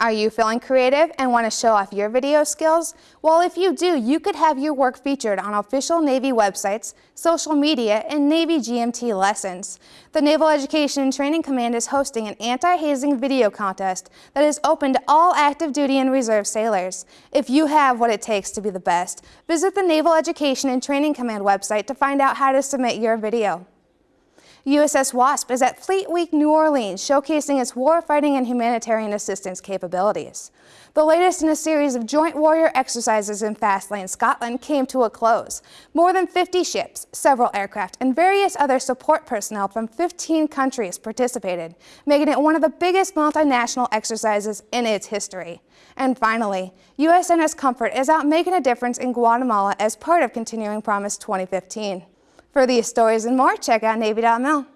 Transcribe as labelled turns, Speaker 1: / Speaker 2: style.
Speaker 1: Are you feeling creative and want to show off your video skills? Well, if you do, you could have your work featured on official Navy websites, social media, and Navy GMT lessons. The Naval Education and Training Command is hosting an anti-hazing video contest that is open to all active duty and reserve sailors. If you have what it takes to be the best, visit the Naval Education and Training Command website to find out how to submit your video. USS Wasp is at Fleet Week New Orleans, showcasing its warfighting and humanitarian assistance capabilities. The latest in a series of joint warrior exercises in Faslane, Scotland came to a close. More than 50 ships, several aircraft, and various other support personnel from 15 countries participated, making it one of the biggest multinational exercises in its history. And finally, USNS Comfort is out making a difference in Guatemala as part of Continuing Promise 2015. For these stories and more, check out Navy.mil.